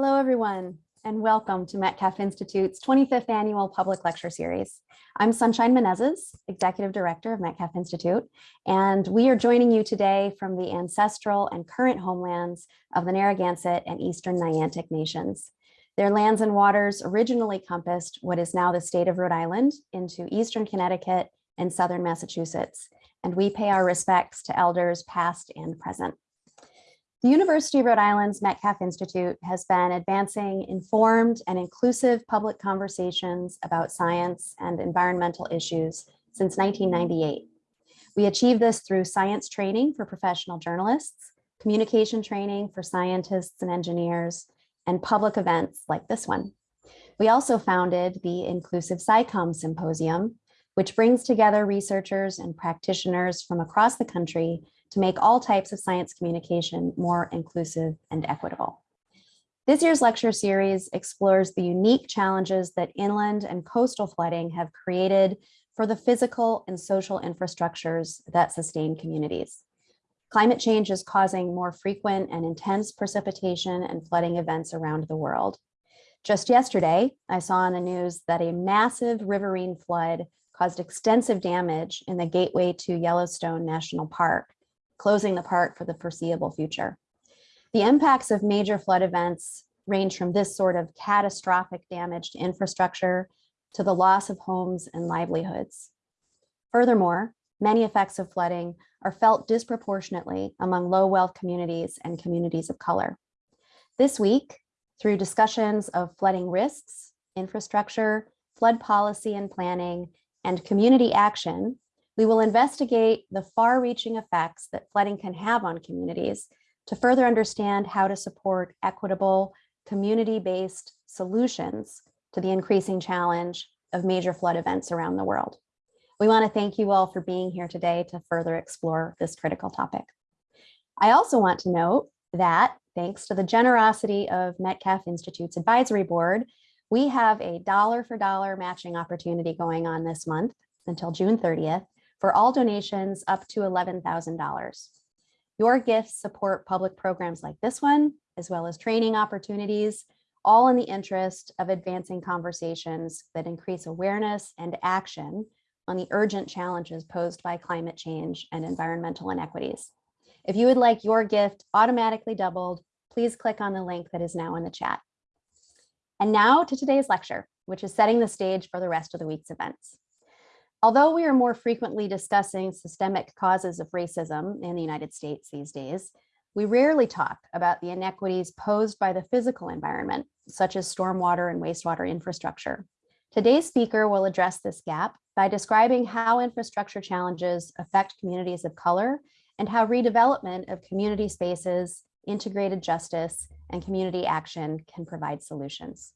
Hello, everyone, and welcome to Metcalf Institute's 25th Annual Public Lecture Series. I'm Sunshine Menezes, Executive Director of Metcalf Institute, and we are joining you today from the ancestral and current homelands of the Narragansett and Eastern Niantic nations. Their lands and waters originally compassed what is now the state of Rhode Island into Eastern Connecticut and Southern Massachusetts, and we pay our respects to elders past and present. The University of Rhode Island's Metcalf Institute has been advancing informed and inclusive public conversations about science and environmental issues since 1998. We achieve this through science training for professional journalists, communication training for scientists and engineers, and public events like this one. We also founded the Inclusive SciComm Symposium, which brings together researchers and practitioners from across the country to make all types of science communication more inclusive and equitable. This year's lecture series explores the unique challenges that inland and coastal flooding have created for the physical and social infrastructures that sustain communities. Climate change is causing more frequent and intense precipitation and flooding events around the world. Just yesterday, I saw on the news that a massive riverine flood caused extensive damage in the gateway to Yellowstone National Park, closing the park for the foreseeable future. The impacts of major flood events range from this sort of catastrophic damage to infrastructure to the loss of homes and livelihoods. Furthermore, many effects of flooding are felt disproportionately among low wealth communities and communities of color. This week, through discussions of flooding risks, infrastructure, flood policy and planning, and community action, we will investigate the far-reaching effects that flooding can have on communities to further understand how to support equitable, community-based solutions to the increasing challenge of major flood events around the world. We want to thank you all for being here today to further explore this critical topic. I also want to note that thanks to the generosity of Metcalf Institute's advisory board, we have a dollar for dollar matching opportunity going on this month until June 30th for all donations up to $11,000. Your gifts support public programs like this one, as well as training opportunities, all in the interest of advancing conversations that increase awareness and action on the urgent challenges posed by climate change and environmental inequities. If you would like your gift automatically doubled, please click on the link that is now in the chat. And now to today's lecture, which is setting the stage for the rest of the week's events. Although we are more frequently discussing systemic causes of racism in the United States these days, we rarely talk about the inequities posed by the physical environment, such as stormwater and wastewater infrastructure. Today's speaker will address this gap by describing how infrastructure challenges affect communities of color and how redevelopment of community spaces, integrated justice, and community action can provide solutions.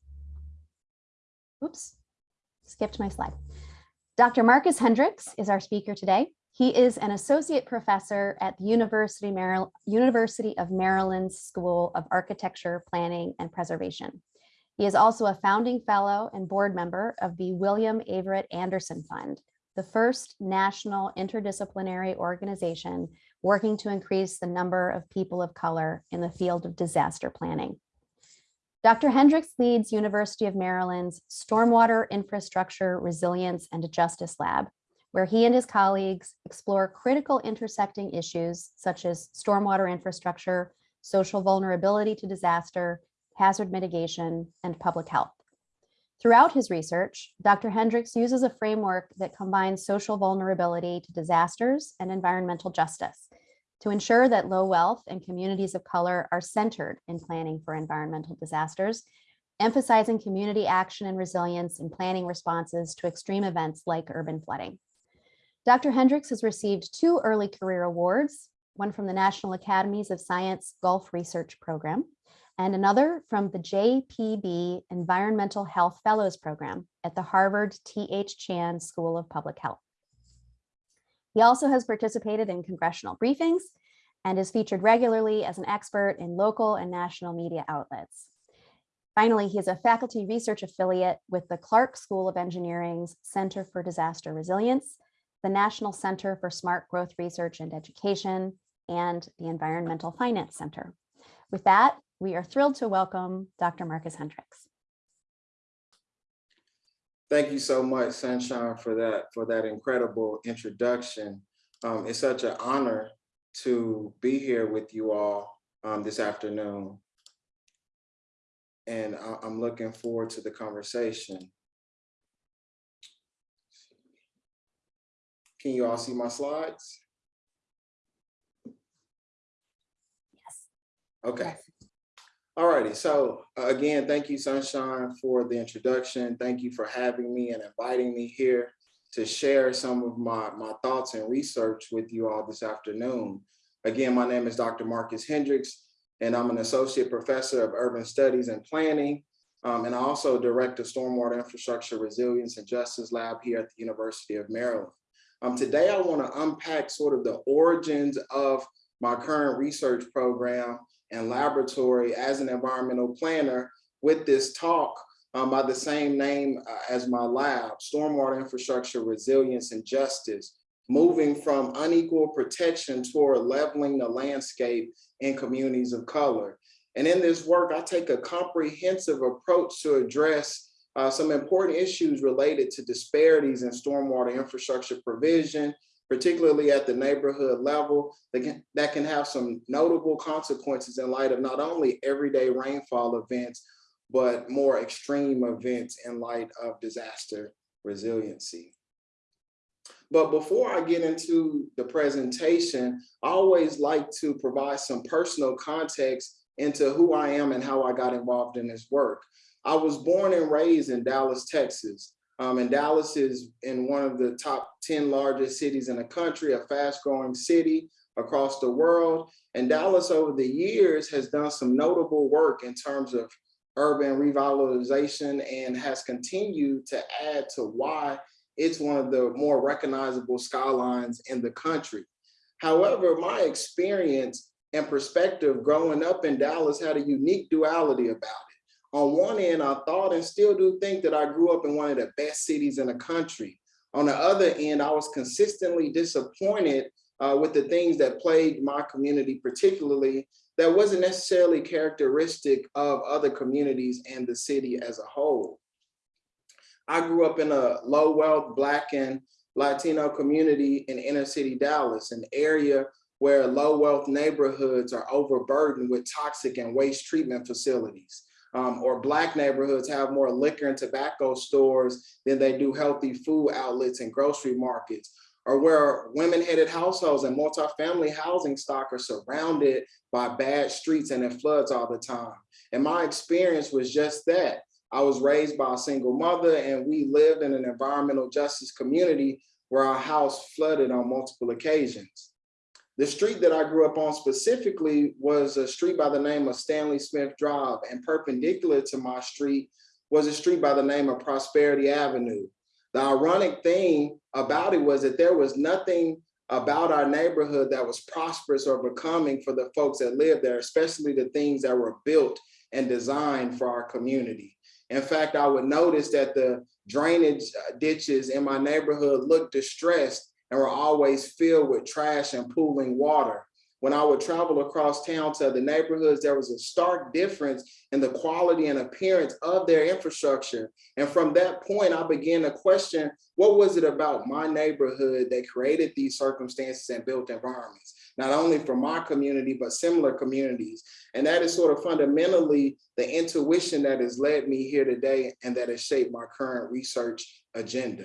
Oops, skipped my slide. Dr. Marccus Hendricks is our speaker today. He is an associate professor at the University, University of Maryland School of Architecture, Planning, and Preservation. He is also a founding fellow and board member of the William Averette Anderson Fund, the first national interdisciplinary organization working to increase the number of people of color in the field of disaster planning. Dr. Hendricks leads University of Maryland's Stormwater Infrastructure Resilience and Justice Lab, where he and his colleagues explore critical intersecting issues such as stormwater infrastructure, social vulnerability to disaster, hazard mitigation, and public health. Throughout his research, Dr. Hendricks uses a framework that combines social vulnerability to disasters and environmental justice to ensure that low wealth and communities of color are centered in planning for environmental disasters, emphasizing community action and resilience in planning responses to extreme events like urban flooding. Dr. Hendricks has received two early career awards, one from the National Academies of Science Gulf Research Program, and another from the JPB Environmental Health Fellows Program at the Harvard T.H. Chan School of Public Health. He also has participated in congressional briefings and is featured regularly as an expert in local and national media outlets. Finally, he is a faculty research affiliate with the Clark School of Engineering's Center for Disaster Resilience, the National Center for Smart Growth Research and Education, and the Environmental Finance Center. With that, we are thrilled to welcome Dr. Marccus Hendricks. Thank you so much, Sunshine, for that for that incredible introduction. Um, it's such an honor to be here with you all um, this afternoon. And I- I'm looking forward to the conversation. Can you all see my slides? Yes. Okay. Alrighty, so uh, again, thank you, Sunshine, for the introduction. Thank you for having me and inviting me here to share some of my, my thoughts and research with you all this afternoon. Again, my name is Dr. Marccus Hendricks, and I'm an associate professor of urban studies and planning. um, and I also direct the Stormwater Infrastructure Resilience and Justice Lab here at the University of Maryland. Um, today, I want to unpack sort of the origins of my current research program and laboratory as an environmental planner with this talk um, by the same name uh, as my lab, Stormwater Infrastructure Resilience and Justice, moving from unequal protection toward leveling the landscape in communities of color. And in this work, I take a comprehensive approach to address uh, some important issues related to disparities in stormwater infrastructure provision, particularly at the neighborhood level, that can, have some notable consequences in light of not only everyday rainfall events, but more extreme events in light of disaster resiliency. But before I get into the presentation, I always like to provide some personal context into who I am and how I got involved in this work. I was born and raised in Dallas, Texas. Um, and Dallas is in one of the top 10 largest cities in the country, a fast growing city across the world. And Dallas over the years has done some notable work in terms of urban revitalization and has continued to add to why it's one of the more recognizable skylines in the country. However, my experience and perspective growing up in Dallas had a unique duality about it. On one end, I thought and still do think that I grew up in one of the best cities in the country. On the other end, I was consistently disappointed uh, with the things that plagued my community, particularly that wasn't necessarily characteristic of other communities and the city as a whole. I grew up in a low wealth Black and Latino community in inner city Dallas, an area where low wealth neighborhoods are overburdened with toxic and waste treatment facilities. Um, or Black neighborhoods have more liquor and tobacco stores than they do healthy food outlets and grocery markets. Or where women-headed households and multifamily housing stock are surrounded by bad streets and it floods all the time. And my experience was just that. I was raised by a single mother and we lived in an environmental justice community where our house flooded on multiple occasions. The street that I grew up on specifically was a street by the name of Stanley Smith Drive and perpendicular to my street was a street by the name of Prosperity Avenue. The ironic thing about it was that there was nothing about our neighborhood that was prosperous or becoming for the folks that lived there, especially the things that were built and designed for our community. In fact, I would notice that the drainage ditches in my neighborhood looked distressed and were always filled with trash and pooling water. When I would travel across town to the neighborhoods, there was a stark difference in the quality and appearance of their infrastructure. And from that point, I began to question, what was it about my neighborhood that created these circumstances and built environments, not only for my community, but similar communities. And that is sort of fundamentally the intuition that has led me here today and that has shaped my current research agenda.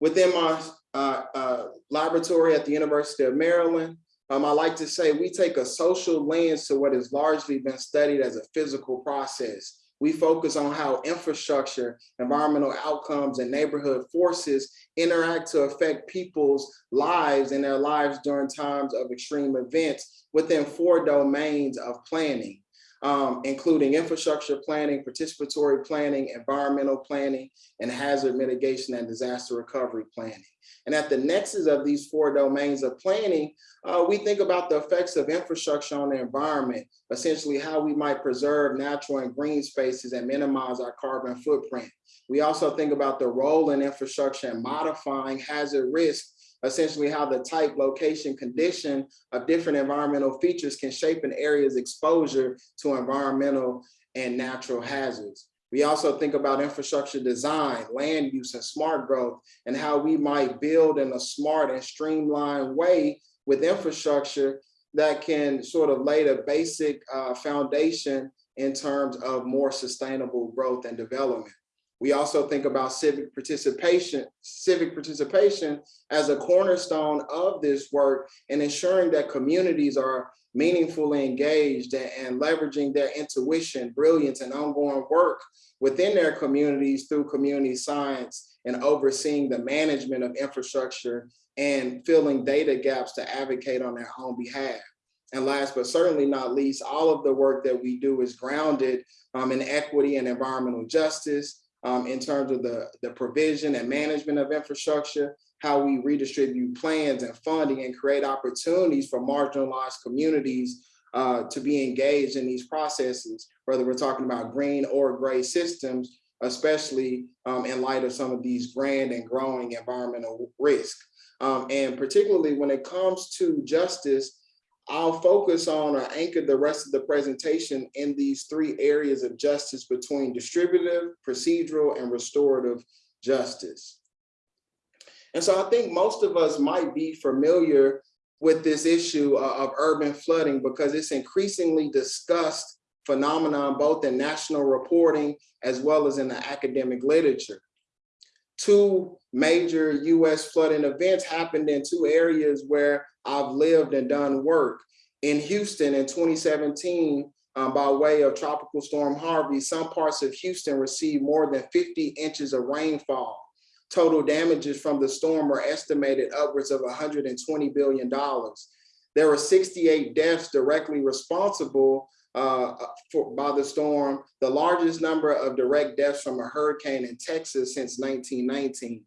Within my uh, uh, laboratory at the University of Maryland, um, I like to say we take a social lens to what has largely been studied as a physical process. We focus on how infrastructure, environmental outcomes, and neighborhood forces interact to affect people's lives and their lives during times of extreme events within four domains of planning um, including infrastructure planning, participatory planning, environmental planning, and hazard mitigation and disaster recovery planning. And at the nexus of these four domains of planning, uh, we think about the effects of infrastructure on the environment, essentially how we might preserve natural and green spaces and minimize our carbon footprint. We also think about the role in infrastructure and modifying hazard risk essentially how the type, location, condition of different environmental features can shape an area's exposure to environmental and natural hazards. We also think about infrastructure design, land use, and smart growth, and how we might build in a smart and streamlined way with infrastructure that can sort of lay the basic uh, foundation in terms of more sustainable growth and development. We also think about civic participation, civic participation as a cornerstone of this work and ensuring that communities are meaningfully engaged and, and leveraging their intuition, brilliance, and ongoing work within their communities through community science and overseeing the management of infrastructure and filling data gaps to advocate on their own behalf. And last but certainly not least, all of the work that we do is grounded um, in equity and environmental justice um, in terms of the, the provision and management of infrastructure, how we redistribute plans and funding and create opportunities for marginalized communities uh, to be engaged in these processes, whether we're talking about green or gray systems, especially um, in light of some of these grand and growing environmental risk. Um, and particularly when it comes to justice, I'll focus on or anchor the rest of the presentation in these three areas of justice between distributive, procedural, and restorative justice. And so I think most of us might be familiar with this issue of urban flooding because it's increasingly discussed phenomenon both in national reporting as well as in the academic literature. Two major US flooding events happened in two areas where I've lived and done work. In Houston in 2017, um, by way of Tropical Storm Harvey, some parts of Houston received more than 50 inches of rainfall. Total damages from the storm were estimated upwards of $120 billion. There were 68 deaths directly responsible uh, for, by the storm, the largest number of direct deaths from a hurricane in Texas since 1919.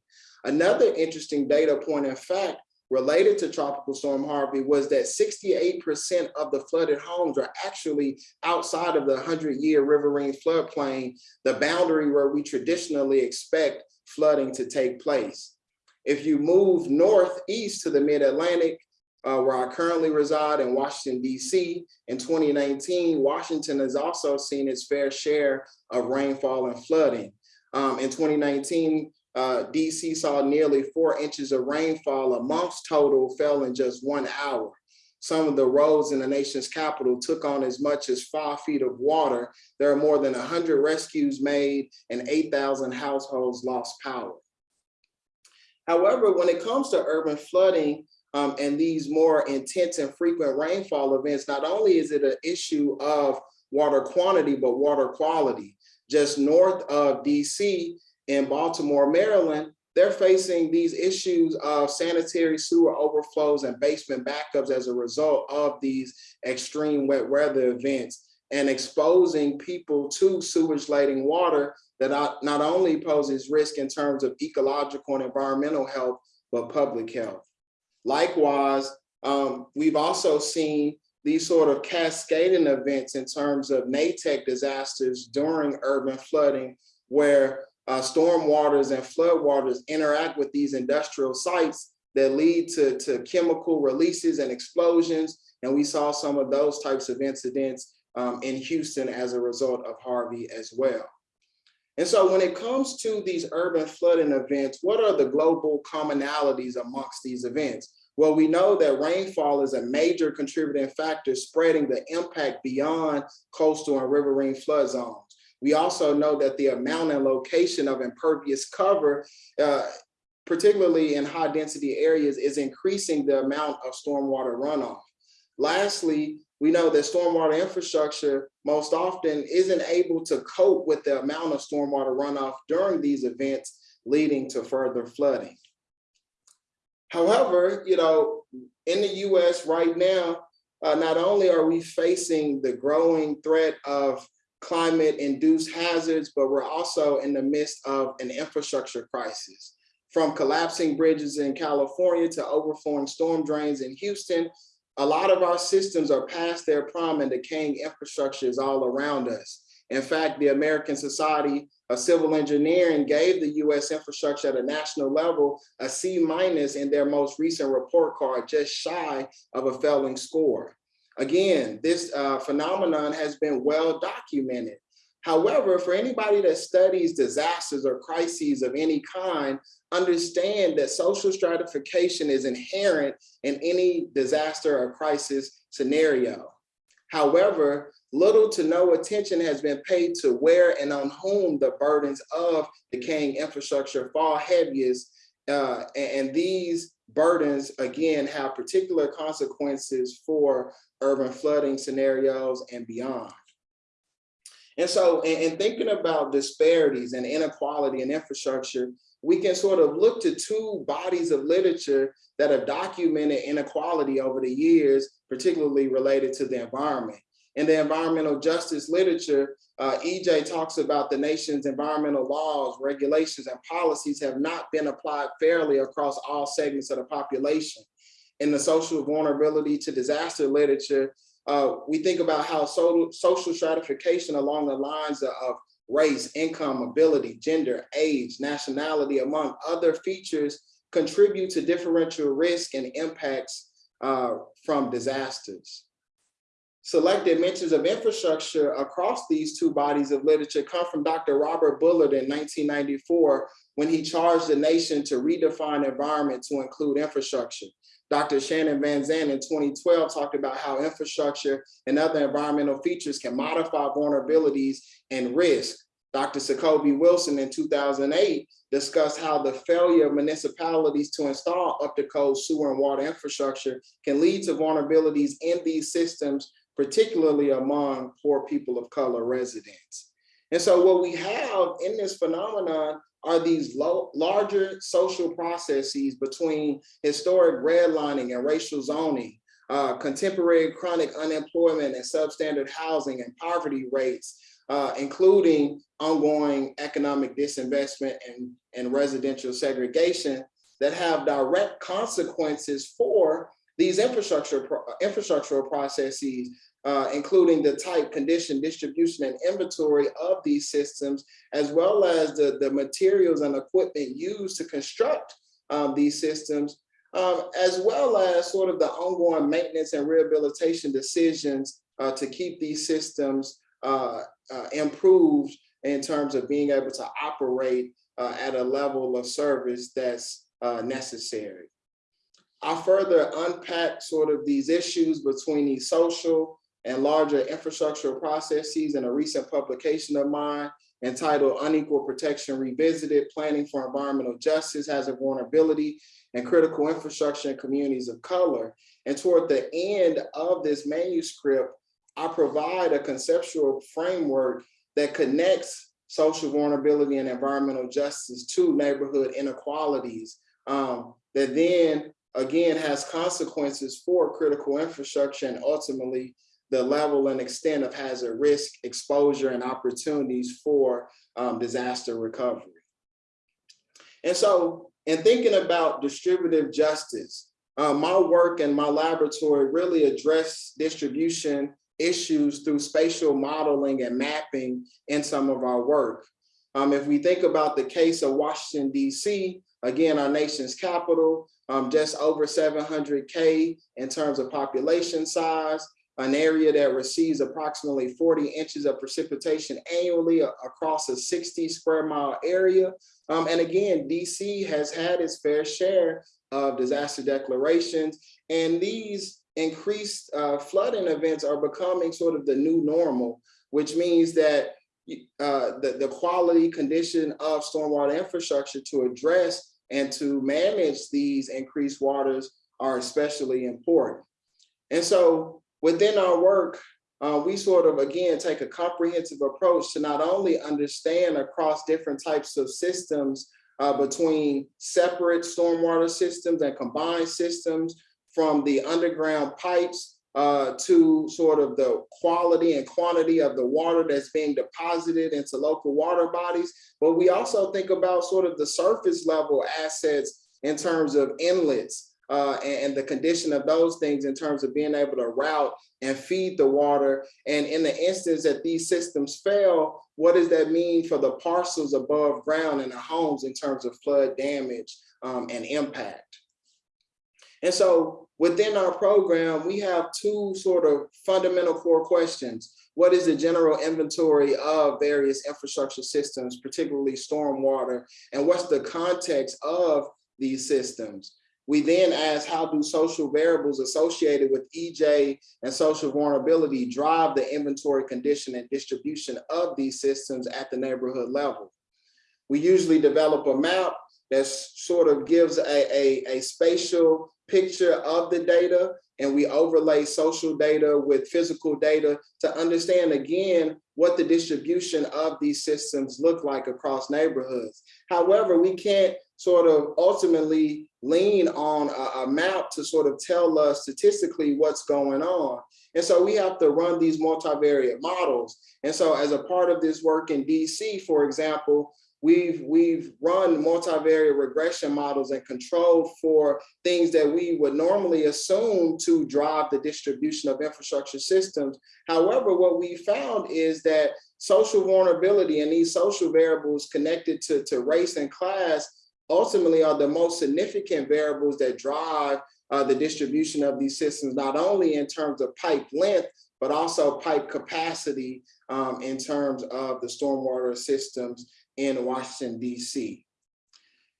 Another interesting data point in fact related to Tropical Storm Harvey was that 68% of the flooded homes are actually outside of the 100-year riverine floodplain, the boundary where we traditionally expect flooding to take place. If you move northeast to the mid-Atlantic, uh, where I currently reside in Washington, DC, in 2019, Washington has also seen its fair share of rainfall and flooding. Um, in 2019, uh, DC saw nearly four inches of rainfall. A month's total fell in just one hour. Some of the roads in the nation's capital took on as much as five feet of water. There are more than 100 rescues made and 8,000 households lost power. However, when it comes to urban flooding um, and these more intense and frequent rainfall events, not only is it an issue of water quantity, but water quality. Just north of DC, in Baltimore, Maryland, they're facing these issues of sanitary sewer overflows and basement backups as a result of these extreme wet weather events and exposing people to sewage laden water that not only poses risk in terms of ecological and environmental health, but public health. Likewise, um, we've also seen these sort of cascading events in terms of Natech disasters during urban flooding, where uh, storm waters and flood waters interact with these industrial sites that lead to, to chemical releases and explosions. And we saw some of those types of incidents um, in Houston as a result of Harvey as well. And so when it comes to these urban flooding events, what are the global commonalities amongst these events? Well, we know that rainfall is a major contributing factor spreading the impact beyond coastal and riverine flood zones. We also know that the amount and location of impervious cover, uh, particularly in high density areas, is increasing the amount of stormwater runoff. Lastly, we know that stormwater infrastructure most often isn't able to cope with the amount of stormwater runoff during these events, leading to further flooding. However, you know, in the US right now, uh, not only are we facing the growing threat of climate induced hazards, but we're also in the midst of an infrastructure crisis. From collapsing bridges in California to overflowing storm drains in Houston, a lot of our systems are past their prime and decaying infrastructure is all around us. In fact, the American Society of Civil Engineering gave the US infrastructure at a national level a C minus in their most recent report card, just shy of a failing score. Again, this uh, phenomenon has been well documented. However, for anybody that studies disasters or crises of any kind, understand that social stratification is inherent in any disaster or crisis scenario. However, little to no attention has been paid to where and on whom the burdens of decaying infrastructure fall heaviest. Uh, and, and these burdens, again, have particular consequences for urban flooding scenarios and beyond. And so in, in thinking about disparities and inequality in infrastructure, we can sort of look to two bodies of literature that have documented inequality over the years, particularly related to the environment. In the environmental justice literature, uh, EJ talks about the nation's environmental laws, regulations, and policies have not been applied fairly across all segments of the population. In the social vulnerability to disaster literature, uh, we think about how so, social stratification along the lines of, race, income, ability, gender, age, nationality, among other features, contribute to differential risk and impacts uh, from disasters. Selected mentions of infrastructure across these two bodies of literature come from Dr. Robert Bullard in 1994, when he charged the nation to redefine environment to include infrastructure. Dr. Shannon Van Zandt in 2012 talked about how infrastructure and other environmental features can modify vulnerabilities and risk. Dr. Sacoby Wilson in 2008 discussed how the failure of municipalities to install up-to-code sewer and water infrastructure can lead to vulnerabilities in these systems, particularly among poor people of color residents. And so what we have in this phenomenon are these larger social processes between historic redlining and racial zoning, uh, contemporary chronic unemployment and substandard housing and poverty rates, uh, including ongoing economic disinvestment and, and residential segregation that have direct consequences for these infrastructure infrastructural processes uh, including the type, condition, distribution, and inventory of these systems, as well as the, the materials and equipment used to construct um, these systems, um, as well as sort of the ongoing maintenance and rehabilitation decisions uh, to keep these systems uh, uh improved in terms of being able to operate uh, at a level of service that's uh, necessary. I'll further unpack sort of these issues between these social, and larger infrastructural processes in a recent publication of mine entitled Unequal Protection Revisited, Planning for Environmental Justice hazard vulnerability and critical infrastructure in communities of color. And toward the end of this manuscript, I provide a conceptual framework that connects social vulnerability and environmental justice to neighborhood inequalities um, that then again has consequences for critical infrastructure and ultimately the level and extent of hazard risk, exposure, and opportunities for um, disaster recovery. And so in thinking about distributive justice, uh, my work and my laboratory really address distribution issues through spatial modeling and mapping in some of our work. Um, if we think about the case of Washington, DC, again, our nation's capital, um, just over 700K in terms of population size, an area that receives approximately 40 inches of precipitation annually across a 60 square mile area. Um, and again, DC has had its fair share of disaster declarations, and these increased uh, flooding events are becoming sort of the new normal, which means that uh, the, the quality condition of stormwater infrastructure to address and to manage these increased waters are especially important. And so within our work, uh, we sort of, again, take a comprehensive approach to not only understand across different types of systems uh, between separate stormwater systems and combined systems from the underground pipes uh, to sort of the quality and quantity of the water that's being deposited into local water bodies. But we also think about sort of the surface level assets in terms of inlets uh, and, and the condition of those things in terms of being able to route and feed the water. And in the instance that these systems fail, what does that mean for the parcels above ground in the homes in terms of flood damage um, and impact? And so within our program, we have two sort of fundamental core questions. What is the general inventory of various infrastructure systems, particularly stormwater? And what's the context of these systems? We then ask how do social variables associated with EJ and social vulnerability drive the inventory condition and distribution of these systems at the neighborhood level? We usually develop a map that sort of gives a, a, a spatial picture of the data and we overlay social data with physical data to understand again what the distribution of these systems look like across neighborhoods. However, we can't sort of ultimately lean on a, a, map to sort of tell us statistically what's going on. And so we have to run these multivariate models. And so as a part of this work in DC, for example, We've, we've run multivariate regression models and controlled for things that we would normally assume to drive the distribution of infrastructure systems. However, what we found is that social vulnerability and these social variables connected to, to race and class ultimately are the most significant variables that drive uh, the distribution of these systems, not only in terms of pipe length, but also pipe capacity um, in terms of the stormwater systems in Washington, DC.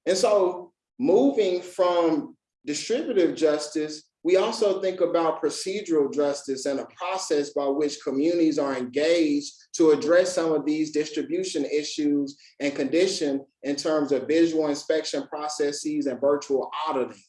And so moving from distributive justice, we also think about procedural justice and a process by which communities are engaged to address some of these distribution issues and condition in terms of visual inspection processes and virtual auditing.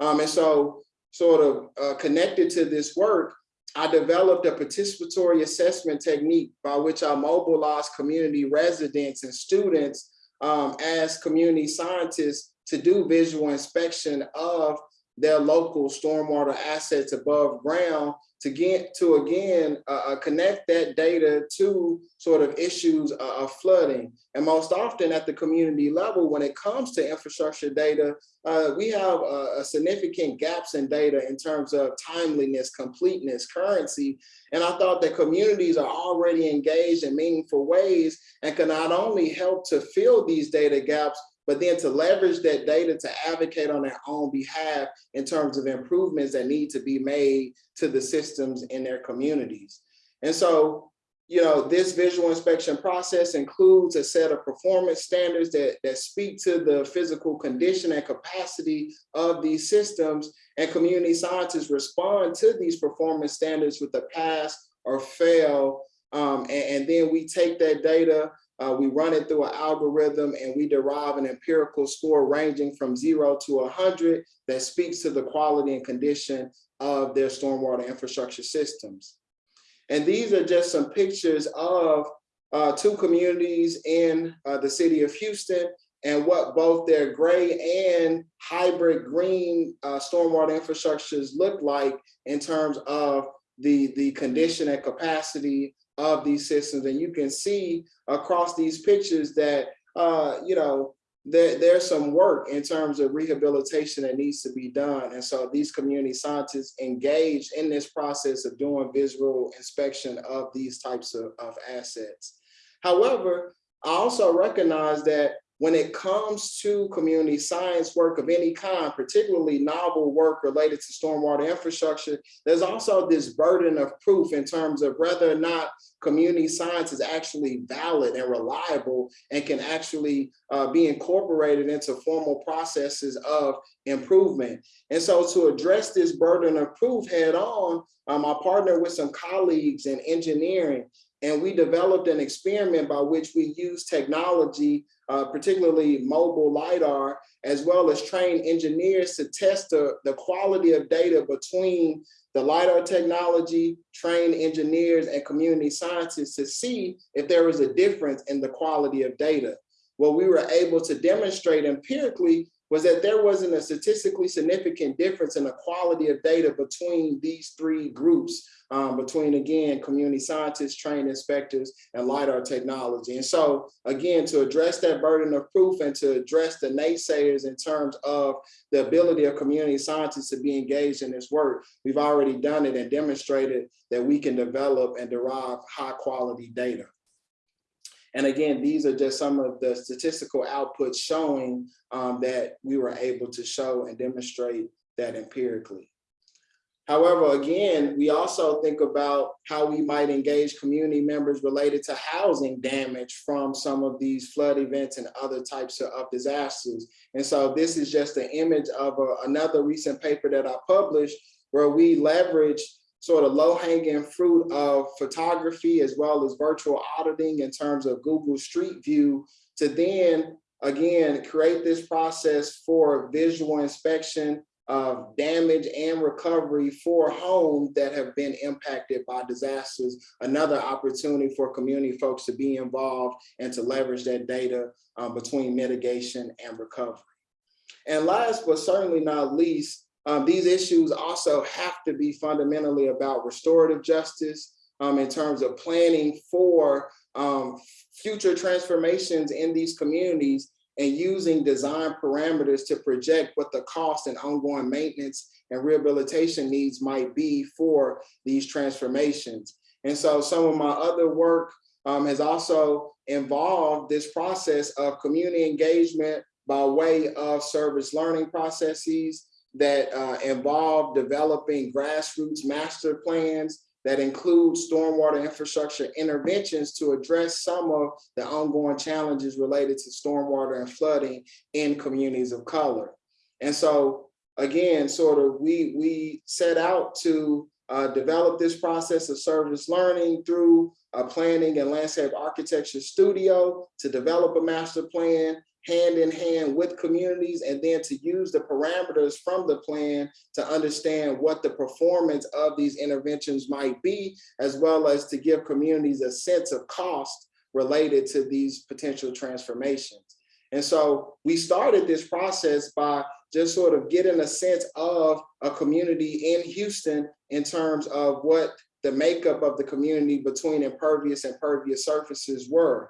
Um, and so sort of uh, connected to this work, I developed a participatory assessment technique by which I mobilized community residents and students um, as community scientists to do visual inspection of their local stormwater assets above ground to get to again uh, uh, connect that data to sort of issues uh, of flooding. And most often at the community level, when it comes to infrastructure data, uh, we have a significant gaps in data in terms of timeliness, completeness, currency. And I thought that communities are already engaged in meaningful ways and can not only help to fill these data gaps, but then to leverage that data to advocate on their own behalf in terms of improvements that need to be made to the systems in their communities. And so, you know, this visual inspection process includes a set of performance standards that, that speak to the physical condition and capacity of these systems and community scientists respond to these performance standards with a pass or fail. Um, and, and then we take that data uh, we run it through an algorithm and we derive an empirical score ranging from zero to 100 that speaks to the quality and condition of their stormwater infrastructure systems. And these are just some pictures of uh, two communities in uh, the city of Houston and what both their gray and hybrid green uh, stormwater infrastructures look like in terms of the, the condition and capacity of these systems. And you can see across these pictures that, uh, you know, there, there's some work in terms of rehabilitation that needs to be done. And so these community scientists engaged in this process of doing visual inspection of these types of, of assets. However, I also recognize that when it comes to community science work of any kind, particularly novel work related to stormwater infrastructure, there's also this burden of proof in terms of whether or not community science is actually valid and reliable and can actually uh, be incorporated into formal processes of improvement. And so to address this burden of proof head on, um, I partnered with some colleagues in engineering and we developed an experiment by which we use technology, uh, particularly mobile LiDAR, as well as train engineers to test the, the quality of data between the LiDAR technology, trained engineers and community scientists to see if there was a difference in the quality of data. Well, we were able to demonstrate empirically was that there wasn't a statistically significant difference in the quality of data between these three groups, um, between, again, community scientists, trained inspectors, and LiDAR technology. And so, again, to address that burden of proof and to address the naysayers in terms of the ability of community scientists to be engaged in this work, we've already done it and demonstrated that we can develop and derive high quality data. And again, these are just some of the statistical outputs showing um, that we were able to show and demonstrate that empirically. However, again, we also think about how we might engage community members related to housing damage from some of these flood events and other types of, of disasters. And so this is just an image of a, another recent paper that I published where we leverage sort of low hanging fruit of photography as well as virtual auditing in terms of Google Street View to then again create this process for visual inspection of damage and recovery for homes that have been impacted by disasters. Another opportunity for community folks to be involved and to leverage that data um, between mitigation and recovery. And last but certainly not least, um, these issues also have to be fundamentally about restorative justice um, in terms of planning for um, future transformations in these communities and using design parameters to project what the cost and ongoing maintenance and rehabilitation needs might be for these transformations. And so some of my other work um, has also involved this process of community engagement by way of service learning processes that uh, involve developing grassroots master plans that include stormwater infrastructure interventions to address some of the ongoing challenges related to stormwater and flooding in communities of color. And so again, sort of we, we set out to uh, develop this process of service learning through a planning and landscape architecture studio to develop a master plan hand in hand with communities and then to use the parameters from the plan to understand what the performance of these interventions might be, as well as to give communities a sense of cost related to these potential transformations. And so we started this process by just sort of getting a sense of a community in Houston in terms of what the makeup of the community between impervious and pervious surfaces were.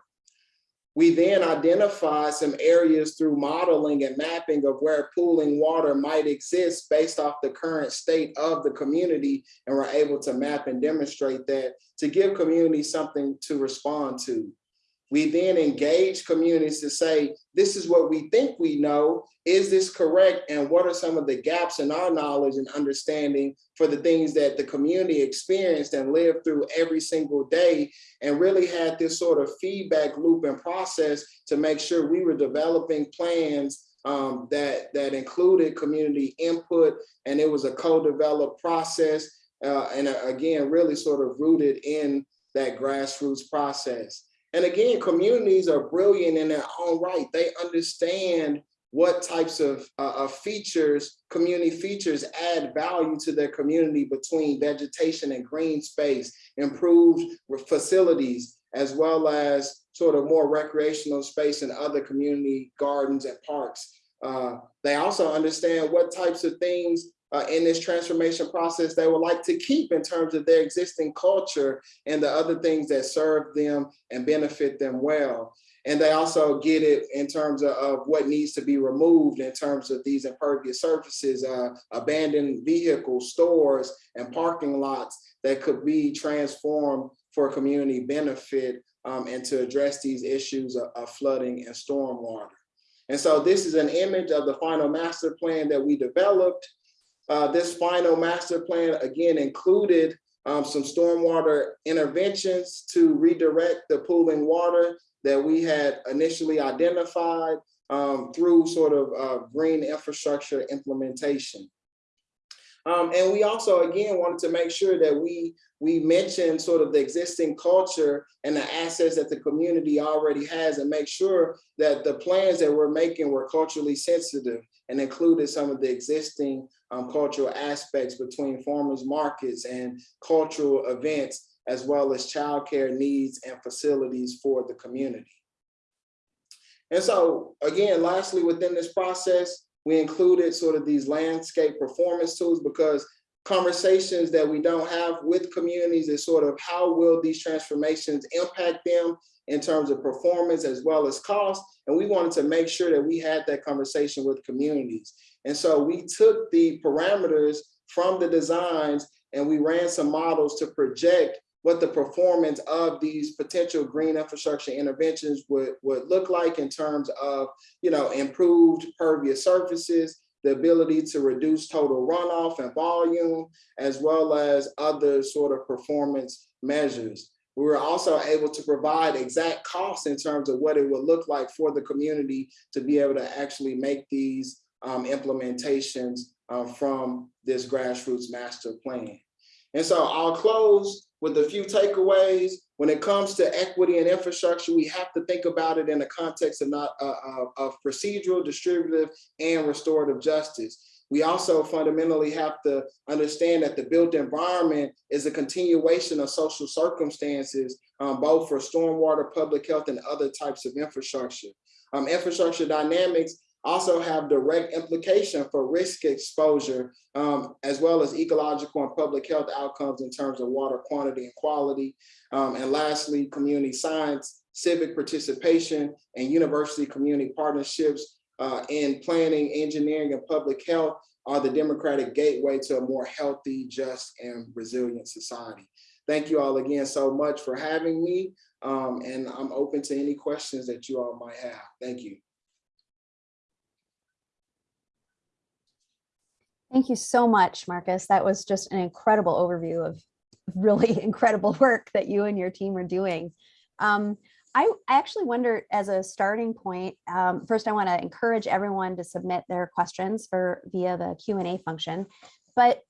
We then identify some areas through modeling and mapping of where pooling water might exist based off the current state of the community. And we're able to map and demonstrate that to give communities something to respond to. We then engage communities to say, this is what we think we know. Is this correct? And what are some of the gaps in our knowledge and understanding for the things that the community experienced and lived through every single day and really had this sort of feedback loop and process to make sure we were developing plans um, that, that included community input and it was a co-developed process uh, and uh, again, really sort of rooted in that grassroots process. And again, communities are brilliant in their own right. They understand what types of, uh, of features, community features add value to their community between vegetation and green space, improved facilities, as well as sort of more recreational space and other community gardens and parks. Uh, they also understand what types of things uh, in this transformation process they would like to keep in terms of their existing culture and the other things that serve them and benefit them well. And they also get it in terms of, of what needs to be removed in terms of these impervious surfaces, uh, abandoned vehicles, stores, and parking lots that could be transformed for community benefit um, and to address these issues of, of flooding and stormwater. And so this is an image of the final master plan that we developed. Uh, this final master plan again included um, some stormwater interventions to redirect the pooling water that we had initially identified um, through sort of uh, green infrastructure implementation. Um, and we also, again, wanted to make sure that we, we mention sort of the existing culture and the assets that the community already has and make sure that the plans that we're making were culturally sensitive and included some of the existing um, cultural aspects between farmers markets and cultural events, as well as childcare needs and facilities for the community. And so again, lastly, within this process, we included sort of these landscape performance tools because conversations that we don't have with communities is sort of how will these transformations impact them in terms of performance as well as cost. And we wanted to make sure that we had that conversation with communities. And so we took the parameters from the designs and we ran some models to project what the performance of these potential green infrastructure interventions would, would look like in terms of, you know, improved pervious surfaces, the ability to reduce total runoff and volume, as well as other sort of performance measures. We were also able to provide exact costs in terms of what it would look like for the community to be able to actually make these um, implementations uh, from this grassroots master plan. And so I'll close with a few takeaways. When it comes to equity and infrastructure, we have to think about it in the context of not uh, of procedural, distributive, and restorative justice. We also fundamentally have to understand that the built environment is a continuation of social circumstances, um, both for stormwater, public health, and other types of infrastructure. Um, infrastructure dynamics also have direct implication for risk exposure, um, as well as ecological and public health outcomes in terms of water quantity and quality. Um, and lastly, community science, civic participation, and university community partnerships uh, in planning, engineering, and public health are the democratic gateway to a more healthy, just, and resilient society. Thank you all again so much for having me. Um, and I'm open to any questions that you all might have. Thank you. Thank you so much, Marccus. That was just an incredible overview of really incredible work that you and your team are doing. Um, I, I, actually wonder as a starting point, um, first I want to encourage everyone to submit their questions for via the Q&A function, but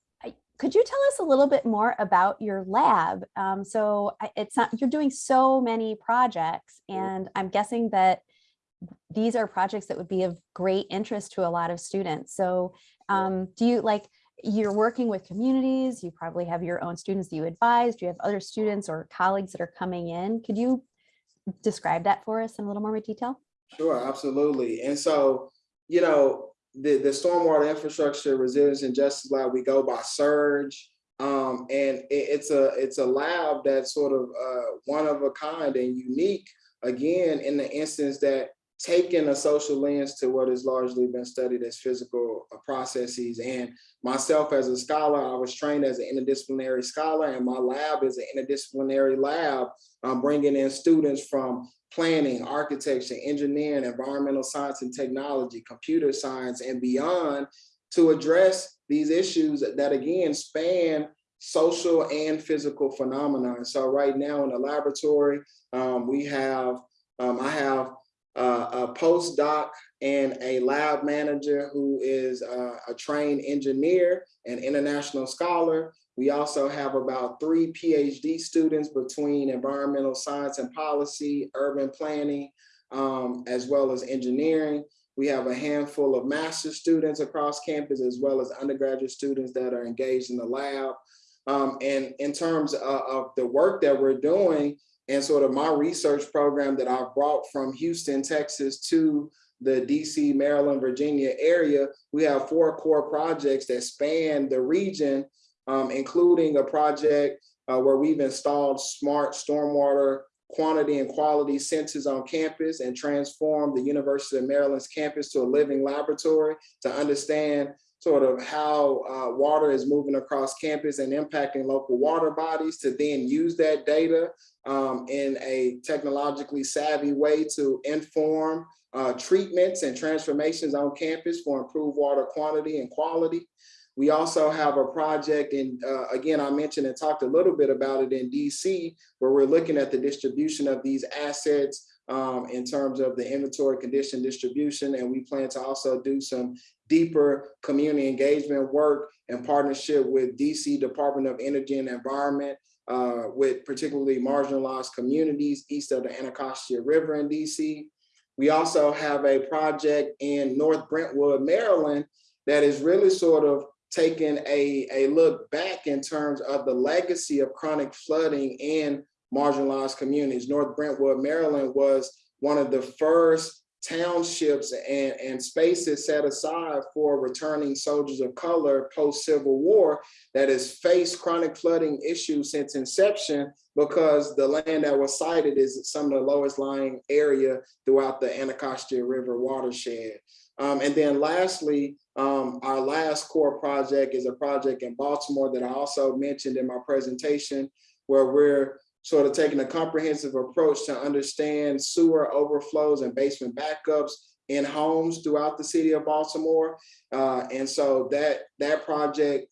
could you tell us a little bit more about your lab? Um, so it's not, you're doing so many projects and I'm guessing that these are projects that would be of great interest to a lot of students. So um, do you like, you're working with communities, you probably have your own students that you advise, do you have other students or colleagues that are coming in? Could you describe that for us in a little more detail? Sure, absolutely. And so, you know, the, the Stormwater Infrastructure Resilience and Justice Lab, we go by SIRJ. Um, and it, it's a it's a lab that's sort of uh, one of a kind and unique, again, in the instance that taking a social lens to what has largely been studied as physical uh, processes. And myself as a scholar, I was trained as an interdisciplinary scholar and my lab is an interdisciplinary lab. I'm bringing in students from planning, architecture, engineering, environmental science and technology, computer science, and beyond to address these issues that again span social and physical phenomena. So right now in the laboratory, um, we have, um, I have uh, a postdoc and a lab manager who is uh, a trained engineer and international scholar. We also have about three PhD students between environmental science and policy, urban planning, um, as well as engineering. We have a handful of master's students across campus, as well as undergraduate students that are engaged in the lab. Um, and in terms of, of the work that we're doing, and sort of my research program that I brought from Houston, Texas to the DC, Maryland, Virginia area, we have four core projects that span the region, um, including a project uh, where we've installed smart stormwater quantity and quality sensors on campus and transformed the University of Maryland's campus to a living laboratory to understand sort of how uh, water is moving across campus and impacting local water bodies to then use that data um, in a technologically savvy way to inform uh, treatments and transformations on campus for improved water quantity and quality. We also have a project and uh, again, I mentioned and talked a little bit about it in DC, where we're looking at the distribution of these assets um, in terms of the inventory condition distribution. And we plan to also do some deeper community engagement work in partnership with DC Department of Energy and Environment, uh, with particularly marginalized communities east of the Anacostia River in DC. We also have a project in North Brentwood, Maryland, that is really sort of taking a, a look back in terms of the legacy of chronic flooding in marginalized communities. North Brentwood, Maryland was one of the first townships and, and spaces set aside for returning soldiers of color post-Civil War that has faced chronic flooding issues since inception because the land that was sited is some of the lowest lying area throughout the Anacostia River watershed. Um, and then lastly, um, our last core project is a project in Baltimore that I also mentioned in my presentation, where we're sort of taking a comprehensive approach to understand sewer overflows and basement backups in homes throughout the city of Baltimore. Uh, and so that, that project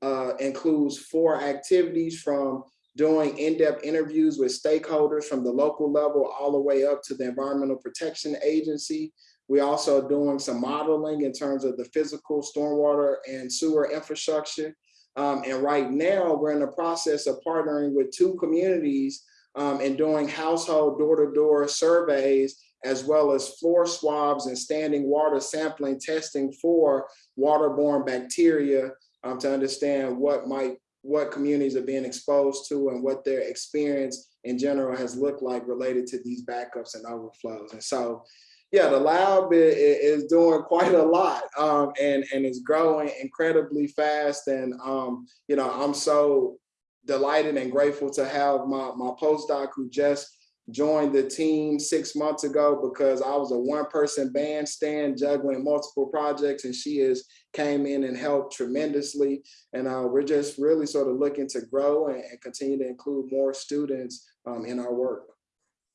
uh, includes four activities from doing in-depth interviews with stakeholders from the local level all the way up to the Environmental Protection Agency. We also doing some modeling in terms of the physical stormwater and sewer infrastructure. Um, and right now we're in the process of partnering with two communities um, and doing household door-to-door -door surveys, as well as floor swabs and standing water sampling testing for waterborne bacteria um, to understand what might what communities are being exposed to and what their experience in general has looked like related to these backups and overflows. And so, yeah, the lab is, doing quite a lot um, and, and is growing incredibly fast. And, um, you know, I'm so delighted and grateful to have my, my postdoc who just joined the team six months ago because I was a one person bandstand juggling multiple projects and she has came in and helped tremendously. And uh, we're just really sort of looking to grow and, and continue to include more students um, in our work.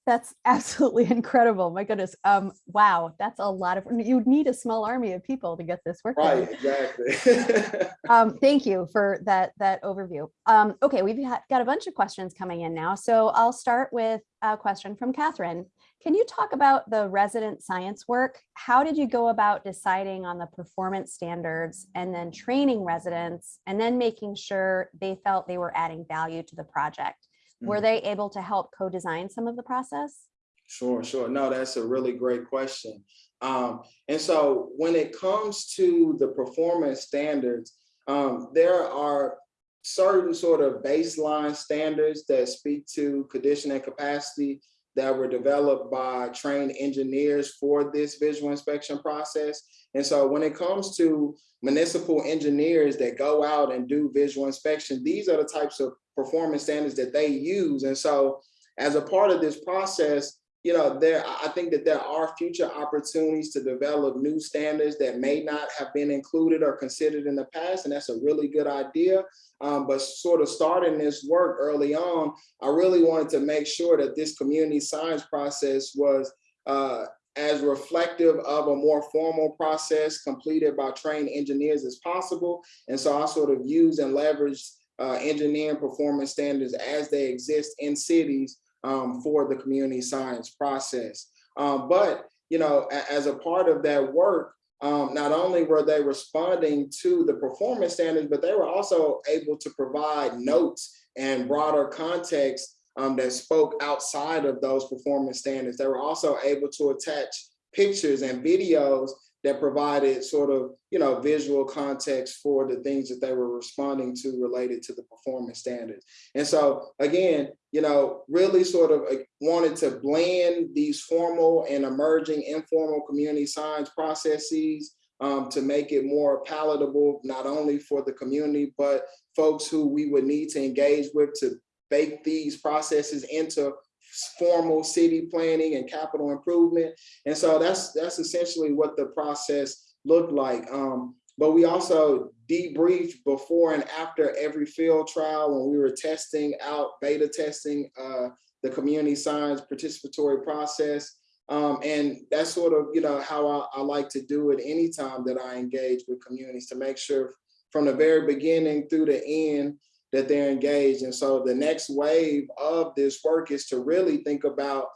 That's absolutely incredible. My goodness. Um, wow, that's a lot of, you'd need a small army of people to get this work Right, exactly. um, thank you for that, that overview. Um, okay, we've got a bunch of questions coming in now. So I'll start with a question from Catherine. Can you talk about the resident science work? How did you go about deciding on the performance standards and then training residents and then making sure they felt they were adding value to the project? Were they able to help co-design some of the process? Sure, sure. No, that's a really great question. Um, and so when it comes to the performance standards, um, there are certain sort of baseline standards that speak to condition and capacity that were developed by trained engineers for this visual inspection process. And so when it comes to municipal engineers that go out and do visual inspection, these are the types of performance standards that they use. And so as a part of this process, you know, there, I think that there are future opportunities to develop new standards that may not have been included or considered in the past. And that's a really good idea. Um, but sort of starting this work early on, I really wanted to make sure that this community science process was uh, as reflective of a more formal process completed by trained engineers as possible. And so I sort of used and leveraged uh, engineering performance standards as they exist in cities um, for the community science process. Um, but, you know, as a part of that work, um, not only were they responding to the performance standards, but they were also able to provide notes and broader context um, that spoke outside of those performance standards. They were also able to attach pictures and videos that provided sort of, you know, visual context for the things that they were responding to related to the performance standards. And so again, you know, really sort of wanted to blend these formal and emerging informal community science processes um, to make it more palatable, not only for the community, but folks who we would need to engage with to bake these processes into formal city planning and capital improvement. And so that's that's essentially what the process looked like. Um, but we also debriefed before and after every field trial when we were testing out, beta testing uh, the community science participatory process. Um, and that's sort of, you know, how I, I like to do it anytime that I engage with communities to make sure from the very beginning through the end that they're engaged. And so the next wave of this work is to really think about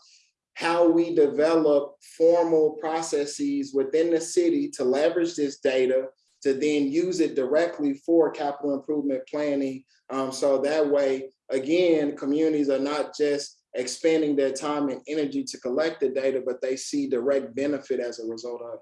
how we develop formal processes within the city to leverage this data to then use it directly for capital improvement planning. Um, so that way, again, communities are not just expanding their time and energy to collect the data, but they see direct benefit as a result of it.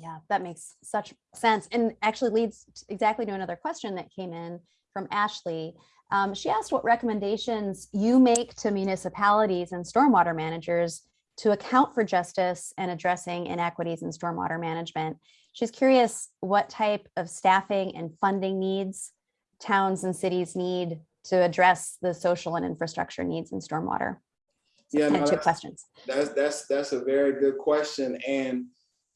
Yeah, that makes such sense and actually leads exactly to another question that came in from Ashley. Um, she asked what recommendations you make to municipalities and stormwater managers to account for justice and addressing inequities in stormwater management. She's curious what type of staffing and funding needs towns and cities need to address the social and infrastructure needs in stormwater. So Yeah, no, two that's- questions. That's that's that's a very good question and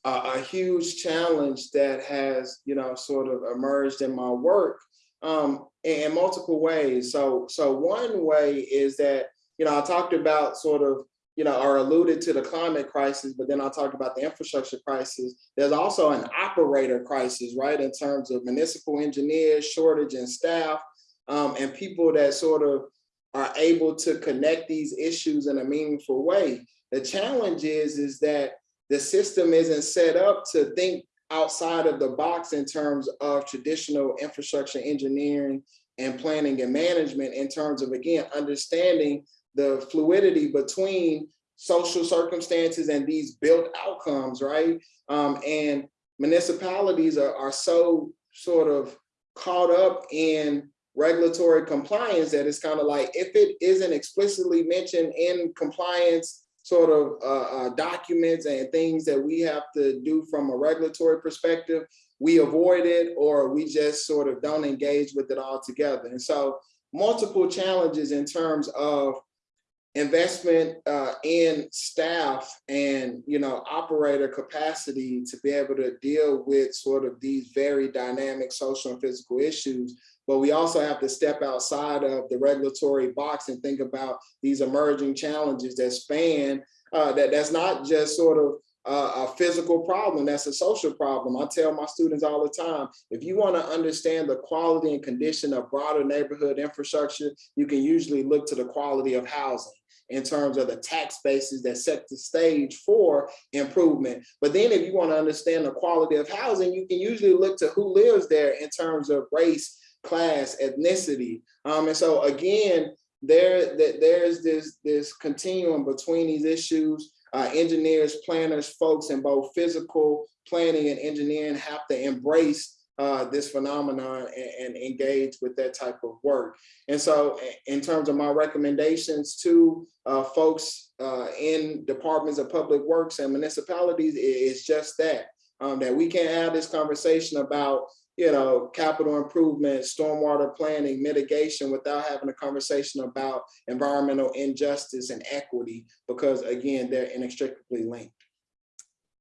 a, a huge challenge that has you know sort of emerged in my work um, in, in multiple ways. So so one way is that you know I talked about sort of you know or alluded to the climate crisis, but then I talked about the infrastructure crisis. There's also an operator crisis, right, in terms of municipal engineers, shortage in staff, um, and people that sort of are able to connect these issues in a meaningful way. The challenge is, is that the system isn't set up to think outside of the box in terms of traditional infrastructure engineering and planning and management in terms of, again, understanding the fluidity between social circumstances and these built outcomes, right? Um, and municipalities are, are so sort of caught up in regulatory compliance that it's kind of like if it isn't explicitly mentioned in compliance sort of uh, uh, documents and things that we have to do from a regulatory perspective, we avoid it or we just sort of don't engage with it altogether. And so multiple challenges in terms of investment uh, in staff and you know operator capacity to be able to deal with sort of these very dynamic social and physical issues. But we also have to step outside of the regulatory box and think about these emerging challenges that span uh, that that's not just sort of a physical problem that's a social problem. I tell my students all the time if you want to understand the quality and condition of broader neighborhood infrastructure you can usually look to the quality of housing in terms of the tax bases that set the stage for improvement. But then if you want to understand the quality of housing, you can usually look to who lives there in terms of race, class, ethnicity. Um, and so again, there, that there's this, this continuum between these issues. Uh, engineers, planners, folks in both physical planning and engineering have to embrace uh, this phenomenon and, and engage with that type of work. And so in terms of my recommendations to uh, folks uh, in departments of public works and municipalities, it's just that, um, that we can't have this conversation about, you know, capital improvement, stormwater planning, mitigation without having a conversation about environmental injustice and equity, because again, they're inextricably linked.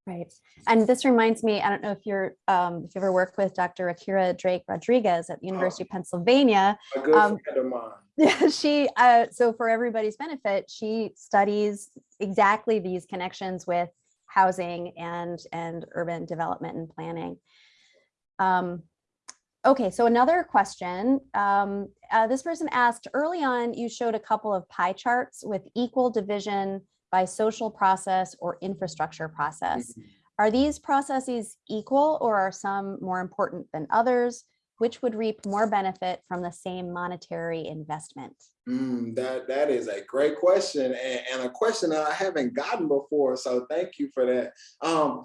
Right. And this reminds me, I don't know if you're, um, if you ever worked with Dr. Akira Drake Rodriguez at the University of Pennsylvania. A good Um, friend of mine. Yeah, she, uh, so for everybody's benefit, she studies exactly these connections with housing and, and urban development and planning. Um, okay, so another question, um, uh, this person asked, early on, you showed a couple of pie charts with equal division by social process or infrastructure process. Are these processes equal or are some more important than others? Which would reap more benefit from the same monetary investment? Mm, that that is a great question and, and a question that I haven't gotten before. So thank you for that. Um,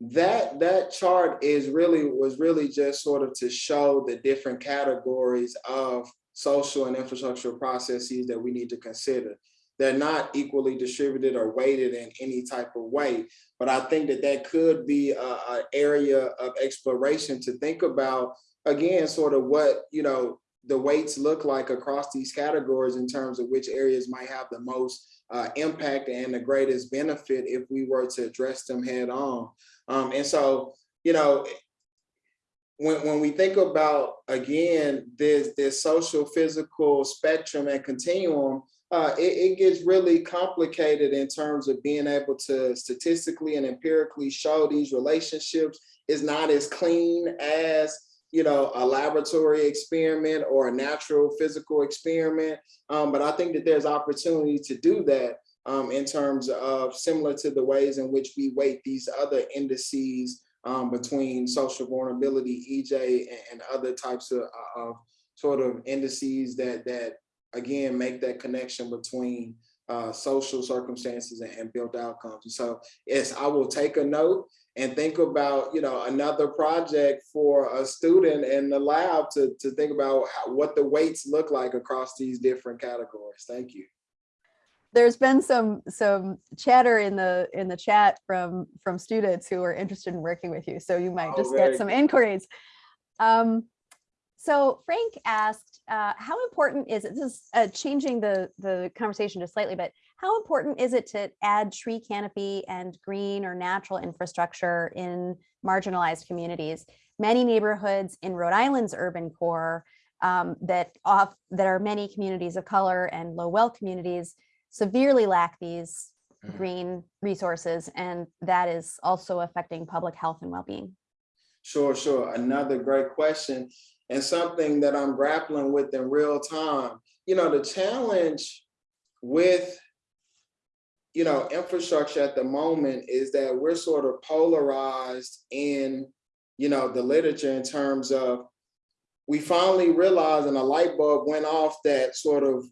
that that chart is really was really just sort of to show the different categories of social and infrastructural processes that we need to consider. They're not equally distributed or weighted in any type of way, but I think that that could be a, a area of exploration to think about again, sort of what you know the weights look like across these categories in terms of which areas might have the most uh, impact and the greatest benefit if we were to address them head on. Um, and so, you know, when, when we think about, again, this, this social physical spectrum and continuum, uh, it, it gets really complicated in terms of being able to statistically and empirically show these relationships is not as clean as you know, a laboratory experiment or a natural physical experiment. Um, but I think that there's opportunity to do that um, in terms of similar to the ways in which we weight these other indices um, between social vulnerability, EJ, and, and other types of, of sort of indices that that again make that connection between uh, social circumstances and, and built outcomes. And so, yes, I will take a note and think about, you know, another project for a student in the lab to, to think about how, what the weights look like across these different categories. Thank you. there's been some some chatter in the in the chat from from students who are interested in working with you. So you might Oh, just get some inquiries. Um, so Frank asked, uh, how important is it? This is uh, changing the the conversation just slightly, but how important is it to add tree canopy and green or natural infrastructure in marginalized communities? Many neighborhoods in Rhode Island's urban core um, that off that are many communities of color and low wealth communities severely lack these Mhm. green resources, and that is also affecting public health and well-being. Sure, sure. Another great question and something that I'm grappling with in real time. You know, the challenge with, you know, infrastructure at the moment is that we're sort of polarized in, you know, the literature in terms of we finally realized and a light bulb went off that sort of,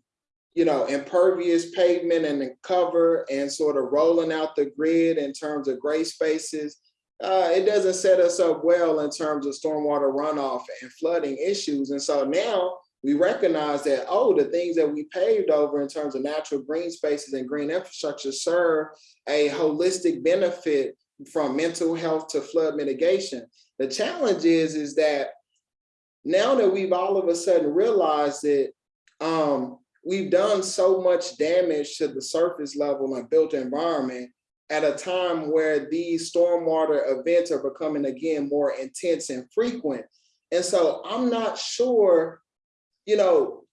you know, impervious pavement and the cover and sort of rolling out the grid in terms of gray spaces uh, it doesn't set us up well in terms of stormwater runoff and flooding issues. And so now we recognize that, oh, the things that we paved over in terms of natural green spaces and green infrastructure serve a holistic benefit from mental health to flood mitigation. The challenge is, is that now that we've all of a sudden realized that um, we've done so much damage to the surface level and built environment at a time where these stormwater events are becoming again more intense and frequent. And so I'm not sure, you know,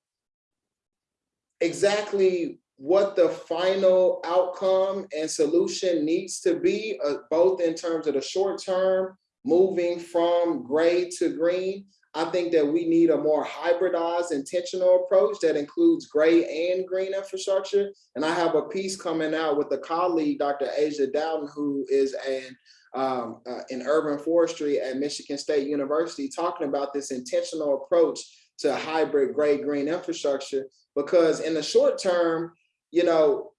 exactly what the final outcome and solution needs to be, uh, both in terms of the short term, moving from gray to green. I think that we need a more hybridized intentional approach that includes gray and green infrastructure. And I have a piece coming out with a colleague, Dr. Asia Dowtin, who is an um, uh, in urban forestry at Michigan State University, talking about this intentional approach to hybrid gray green infrastructure. Because in the short term, you know,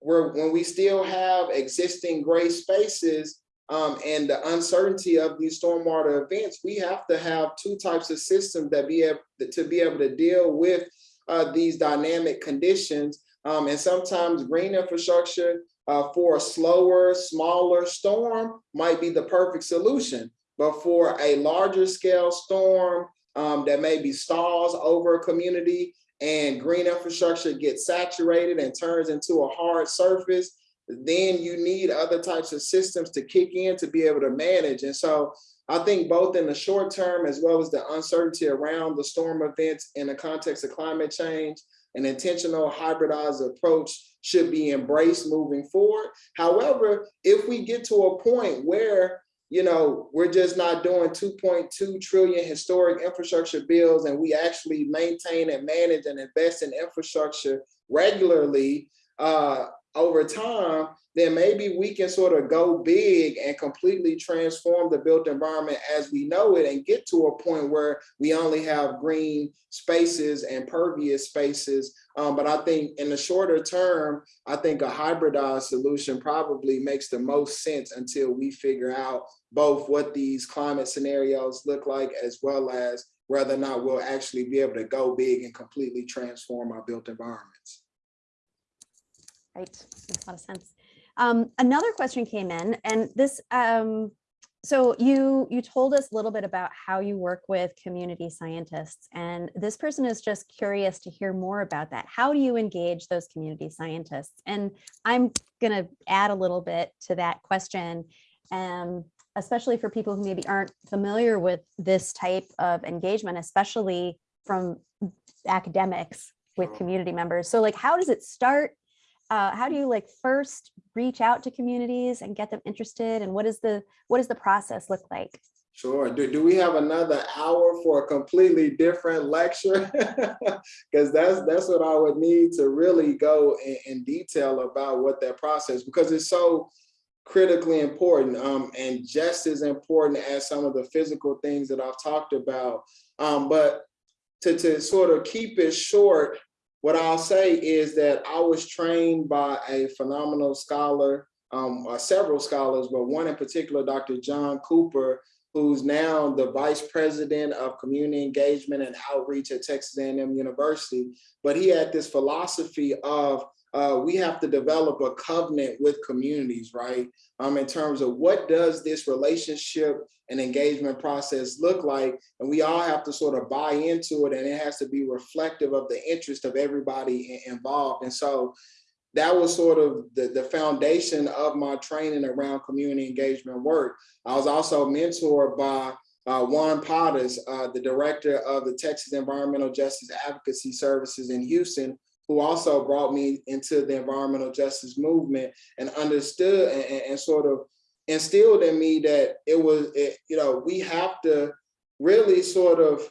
we're, when we still have existing gray spaces, um, and the uncertainty of these stormwater events, we have to have two types of systems that be able to be able to deal with uh, these dynamic conditions. Um, and sometimes green infrastructure uh, for a slower, smaller storm might be the perfect solution. But for a larger scale storm um, that maybe stalls over a community and green infrastructure gets saturated and turns into a hard surface, then you need other types of systems to kick in to be able to manage. And so I think both in the short term, as well as the uncertainty around the storm events in the context of climate change, an intentional hybridized approach should be embraced moving forward. However, if we get to a point where you know, we're just not doing 2.2 trillion historic infrastructure bills and we actually maintain and manage and invest in infrastructure regularly, uh, over time, then maybe we can sort of go big and completely transform the built environment as we know it and get to a point where we only have green spaces and pervious spaces. Um, but I think in the shorter term, I think a hybridized solution probably makes the most sense until we figure out both what these climate scenarios look like, as well as whether or not we'll actually be able to go big and completely transform our built environments. Right, makes a lot of sense. Um, another question came in and this, um, so you, you told us a little bit about how you work with community scientists and this person is just curious to hear more about that. How do you engage those community scientists? And I'm gonna add a little bit to that question, um, especially for people who maybe aren't familiar with this type of engagement, especially from academics with community members. So like, how does it start? Uh, how do you like first reach out to communities and get them interested and what is the what does the process look like Sure. Do, do we have another hour for a completely different lecture? Because that's that's what I would need to really go in, in detail about what that process, because it's so critically important um, and just as important as some of the physical things that I've talked about. Um, but to, to sort of keep it short, what I'll say is that I was trained by a phenomenal scholar, um, uh, several scholars, but one in particular, Dr. John Cooper, who's now the vice president of community engagement and outreach at Texas A&M University. But he had this philosophy of uh, we have to develop a covenant with communities, right? Um, in terms of what does this relationship and engagement process look like? And we all have to sort of buy into it and it has to be reflective of the interest of everybody involved. And so that was sort of the, the foundation of my training around community engagement work. I was also mentored by uh, Juan Parras, uh, the director of the Texas Environmental Justice Advocacy Services in Houston, who also brought me into the environmental justice movement and understood and, and- sort of instilled in me that it was, it, you know, we have to really sort of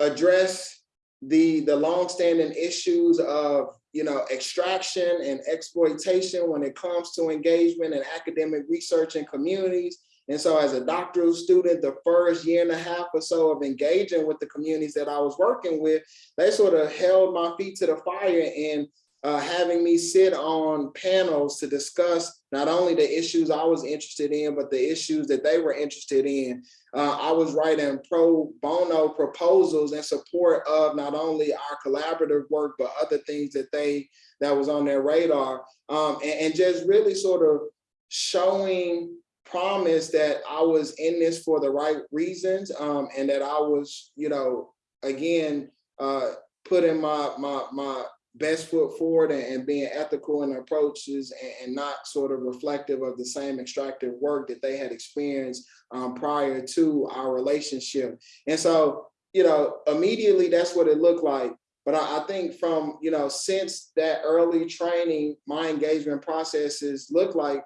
address the, the longstanding issues of, you know, extraction and exploitation when it comes to engagement and academic research in communities. And so as a doctoral student, the first year and a half or so of engaging with the communities that I was working with, they sort of held my feet to the fire and uh, having me sit on panels to discuss not only the issues I was interested in, but the issues that they were interested in. Uh, I was writing pro bono proposals in support of not only our collaborative work, but other things that they that was on their radar. Um, and, and just really sort of showing promise that I was in this for the right reasons um, and that I was, you know, again, uh, putting my my my best foot forward and, and being ethical in approaches and, and not sort of reflective of the same extractive work that they had experienced um, prior to our relationship. And so, you know, immediately that's what it looked like. But I, I think from, you know, since that early training, my engagement processes look like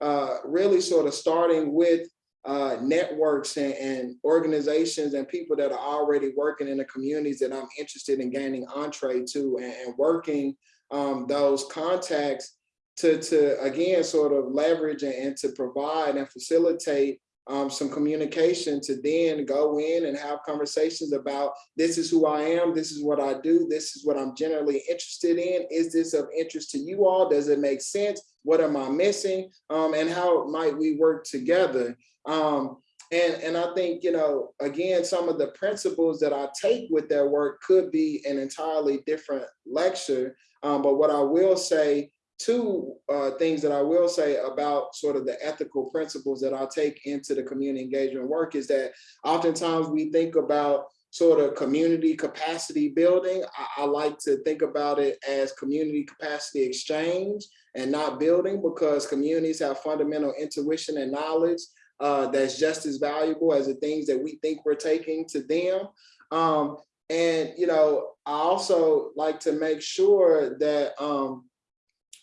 uh, really sort of starting with uh, networks and, and organizations and people that are already working in the communities that I'm interested in gaining entree to and, and working um, those contacts to, to again, sort of leverage and, and to provide and facilitate um, some communication to then go in and have conversations about this is who I am, this is what I do, this is what I'm generally interested in. Is this of interest to you all? Does it make sense? What am I missing? Um, and how might we work together? Um, and, and I think, you know, again, some of the principles that I take with that work could be an entirely different lecture. Um, but what I will say, two uh, things that I will say about sort of the ethical principles that I take into the community engagement work is that oftentimes we think about sort of community capacity building. I, I like to think about it as community capacity exchange and not building because communities have fundamental intuition and knowledge uh, that's just as valuable as the things that we think we're taking to them. Um, and, you know, I also like to make sure that um,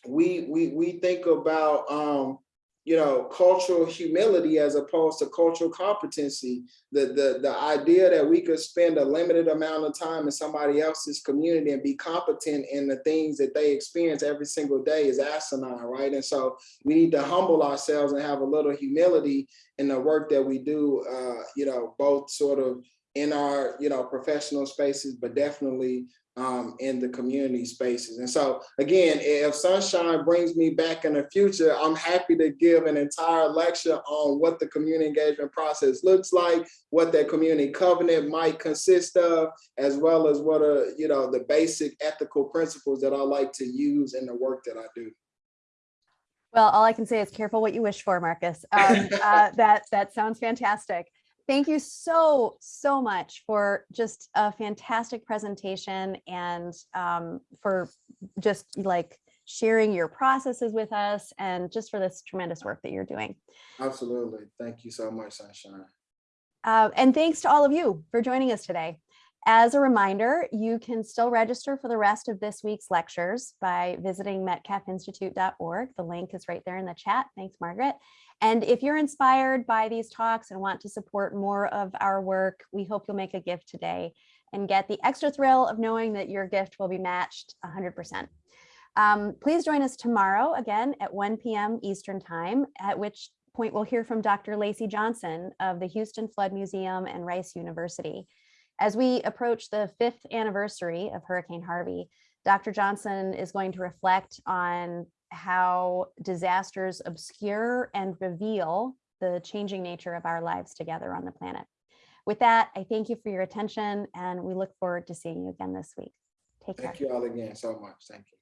we, we, we think about, um, you know, cultural humility as opposed to cultural competency. The, the, the idea that we could spend a limited amount of time in somebody else's community and be competent in the things that they experience every single day is asinine, right? And so we need to humble ourselves and have a little humility in the work that we do, uh, you know, both sort of in our, you know, professional spaces, but definitely um, in the community spaces. And so again, if Sunshine brings me back in the future, I'm happy to give an entire lecture on what the community engagement process looks like, what that community covenant might consist of, as well as what are, you know, the basic ethical principles that I like to use in the work that I do. Well, all I can say is careful what you wish for, Marccus. Um, uh, that that sounds fantastic. Thank you so, so much for just a fantastic presentation and um, for just like sharing your processes with us and just for this tremendous work that you're doing. Absolutely. Thank you so much, Sunshine. Uh, and thanks to all of you for joining us today. As a reminder, you can still register for the rest of this week's lectures by visiting metcalfinstitute.org. The link is right there in the chat. Thanks, Margaret. And if you're inspired by these talks and want to support more of our work, we hope you'll make a gift today and get the extra thrill of knowing that your gift will be matched 100%. Um, please join us tomorrow again at 1 p.m. Eastern Time, at which point we'll hear from Dr. Lacy Johnson of the Houston Flood Museum and Rice University. As we approach the fifth anniversary of Hurricane Harvey, Dr. Johnson is going to reflect on how disasters obscure and reveal the changing nature of our lives together on the planet. With that, I thank you for your attention and we look forward to seeing you again this week. Take care. Thank you all again so much. Thank you.